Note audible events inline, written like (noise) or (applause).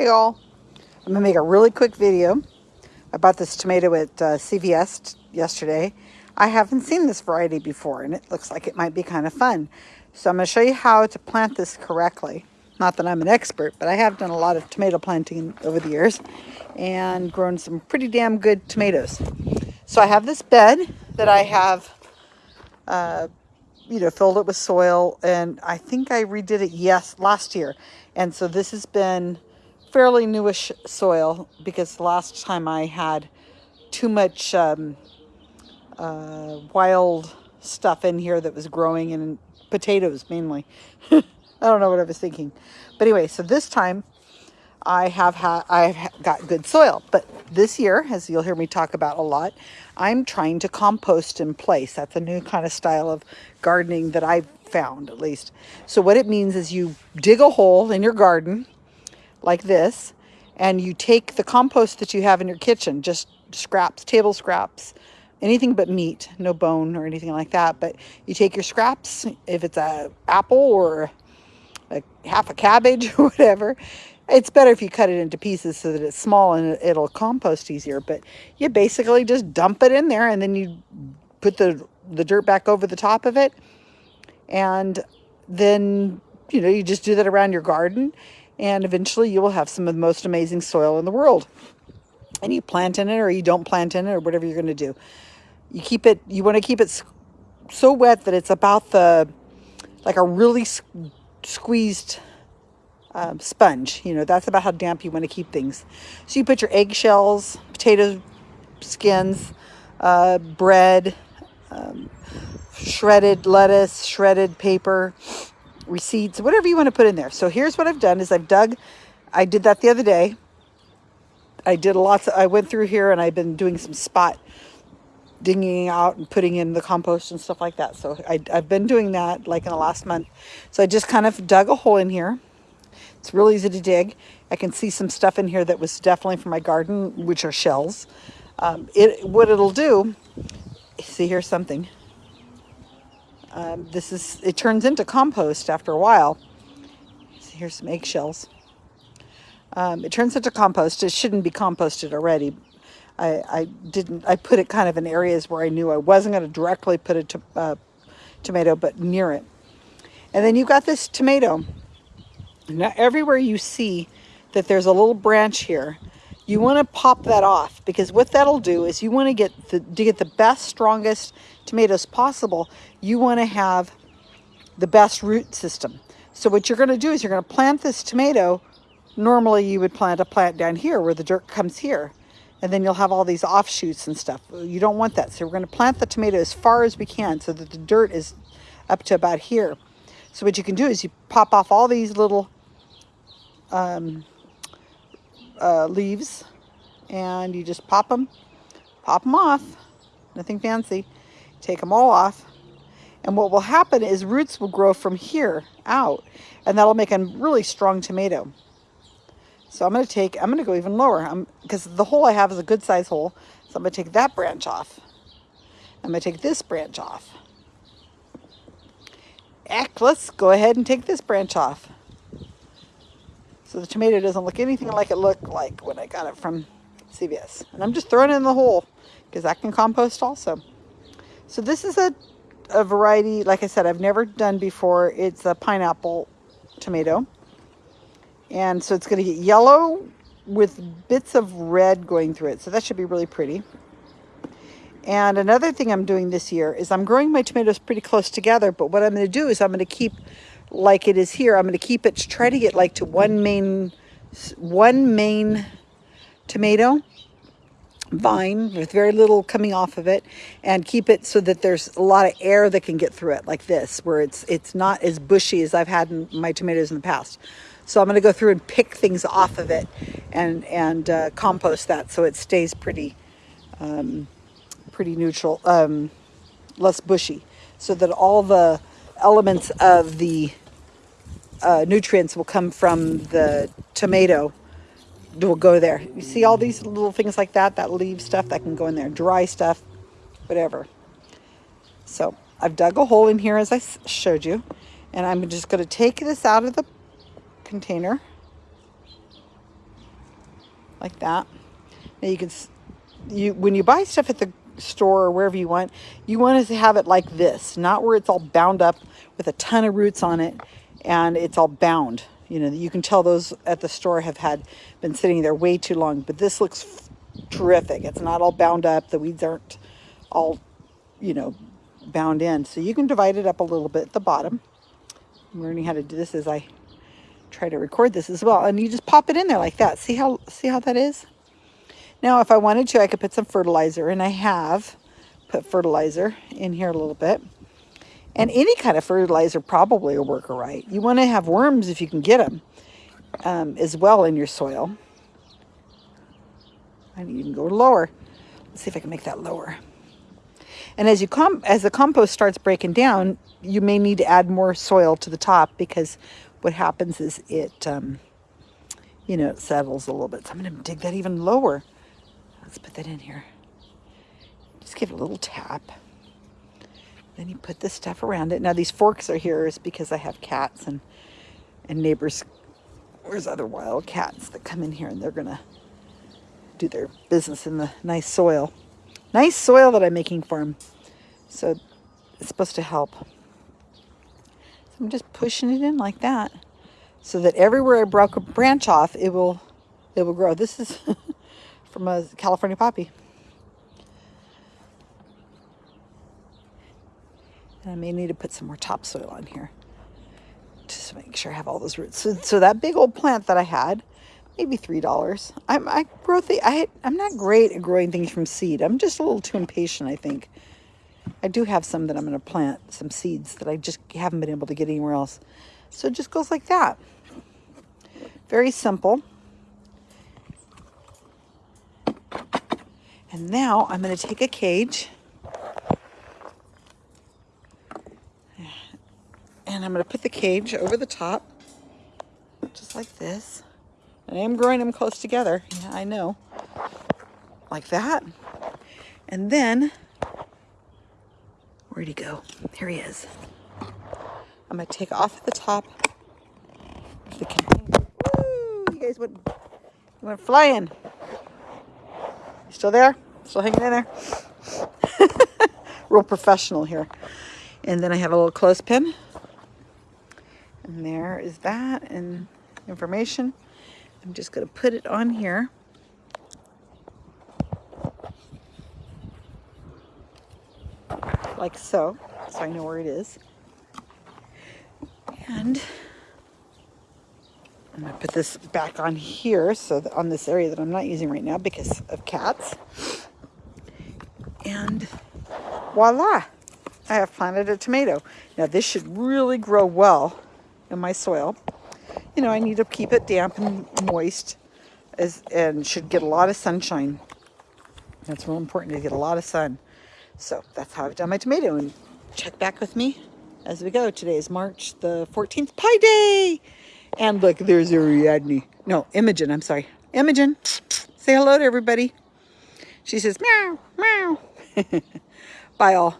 Hey all, I'm gonna make a really quick video. I bought this tomato at uh, CVS yesterday. I haven't seen this variety before and it looks like it might be kind of fun. So I'm gonna show you how to plant this correctly. Not that I'm an expert, but I have done a lot of tomato planting over the years and grown some pretty damn good tomatoes. So I have this bed that I have, uh, you know, filled it with soil and I think I redid it, yes, last year. And so this has been fairly newish soil because the last time I had too much um, uh, wild stuff in here that was growing in potatoes mainly. (laughs) I don't know what I was thinking. But anyway, so this time I have had I've got good soil. But this year, as you'll hear me talk about a lot, I'm trying to compost in place. That's a new kind of style of gardening that I've found at least. So what it means is you dig a hole in your garden like this, and you take the compost that you have in your kitchen, just scraps, table scraps, anything but meat, no bone or anything like that. But you take your scraps, if it's a apple or a half a cabbage (laughs) or whatever, it's better if you cut it into pieces so that it's small and it'll compost easier. But you basically just dump it in there and then you put the, the dirt back over the top of it. And then, you know, you just do that around your garden and eventually you will have some of the most amazing soil in the world. And you plant in it or you don't plant in it or whatever you're going to do. You keep it, you want to keep it so wet that it's about the, like a really squeezed um, sponge. You know, that's about how damp you want to keep things. So you put your eggshells, potato skins, uh, bread, um, shredded lettuce, shredded paper, receipts, whatever you want to put in there. So here's what I've done is I've dug, I did that the other day. I did lots of, I went through here and I've been doing some spot dinging out and putting in the compost and stuff like that. So I, I've been doing that like in the last month. So I just kind of dug a hole in here. It's real easy to dig. I can see some stuff in here that was definitely from my garden, which are shells. Um, it What it'll do, see here's something. Um, this is, it turns into compost after a while. Here's some eggshells. Um, it turns into compost. It shouldn't be composted already. I, I didn't, I put it kind of in areas where I knew I wasn't going to directly put a to, uh, tomato, but near it. And then you've got this tomato. Now everywhere you see that there's a little branch here, you want to pop that off because what that'll do is you want to get the to get the best strongest tomatoes possible you want to have the best root system. So what you're going to do is you're going to plant this tomato. Normally you would plant a plant down here where the dirt comes here and then you'll have all these offshoots and stuff. You don't want that. So we're going to plant the tomato as far as we can so that the dirt is up to about here. So what you can do is you pop off all these little um, uh, leaves and you just pop them, pop them off, nothing fancy, take them all off. And what will happen is roots will grow from here out and that'll make a really strong tomato. So I'm going to take, I'm going to go even lower because the hole I have is a good size hole. So I'm going to take that branch off. I'm going to take this branch off. Heck, let's go ahead and take this branch off. So the tomato doesn't look anything like it looked like when I got it from CVS. And I'm just throwing it in the hole because that can compost also. So this is a, a variety, like I said, I've never done before. It's a pineapple tomato. And so it's going to get yellow with bits of red going through it. So that should be really pretty. And another thing I'm doing this year is I'm growing my tomatoes pretty close together. But what I'm going to do is I'm going to keep like it is here. I'm going to keep it to try to get like to one main, one main tomato vine with very little coming off of it and keep it so that there's a lot of air that can get through it like this where it's it's not as bushy as I've had in my tomatoes in the past. So I'm going to go through and pick things off of it and and uh, compost that so it stays pretty um, pretty neutral, um, less bushy so that all the elements of the uh, nutrients will come from the tomato will go there. You see all these little things like that, that leaf stuff that can go in there, dry stuff, whatever. So I've dug a hole in here as I showed you, and I'm just going to take this out of the container. like that. Now you can, you when you buy stuff at the store or wherever you want, you want to have it like this, not where it's all bound up with a ton of roots on it and it's all bound. You know, you can tell those at the store have had been sitting there way too long, but this looks terrific. It's not all bound up. The weeds aren't all, you know, bound in. So you can divide it up a little bit at the bottom. I'm learning how to do this as I try to record this as well. And you just pop it in there like that. See how, see how that is? Now, if I wanted to, I could put some fertilizer, and I have put fertilizer in here a little bit. And any kind of fertilizer probably will work all right. You want to have worms if you can get them um, as well in your soil. I need to go lower. Let's see if I can make that lower. And as you com as the compost starts breaking down, you may need to add more soil to the top because what happens is it, um, you know, it settles a little bit. So I'm going to dig that even lower. Let's put that in here. Just give it a little tap. Then you put this stuff around it. Now these forks are here is because I have cats and, and neighbors. Where's other wild cats that come in here and they're to do their business in the nice soil. Nice soil that I'm making for them. So it's supposed to help. So I'm just pushing it in like that so that everywhere I broke a branch off, it will, it will grow. This is (laughs) from a California poppy. And I may need to put some more topsoil on here just to make sure I have all those roots. So, so that big old plant that I had, maybe $3. I'm, I grow the, I, I'm not great at growing things from seed. I'm just a little too impatient, I think. I do have some that I'm going to plant, some seeds that I just haven't been able to get anywhere else. So it just goes like that. Very simple. And now I'm going to take a cage and I'm going to put the cage over the top just like this. And I am growing them close together. Yeah, I know. Like that. And then, where'd he go? Here he is. I'm going to take off the top of the container. Woo! You guys went, went flying. Still there? Still hanging in there? (laughs) Real professional here. And then I have a little clothespin. And there is that and information. I'm just going to put it on here. Like so, so I know where it is. And I'm going to put this back on here, so on this area that I'm not using right now because of cats. And voila, I have planted a tomato. Now this should really grow well in my soil you know, I need to keep it damp and moist as, and should get a lot of sunshine. That's real important to get a lot of sun. So that's how I've done my tomato. And check back with me as we go. Today is March the 14th, Pi Day. And look, there's Ariadne. No, Imogen, I'm sorry. Imogen, say hello to everybody. She says, meow, meow. (laughs) Bye all.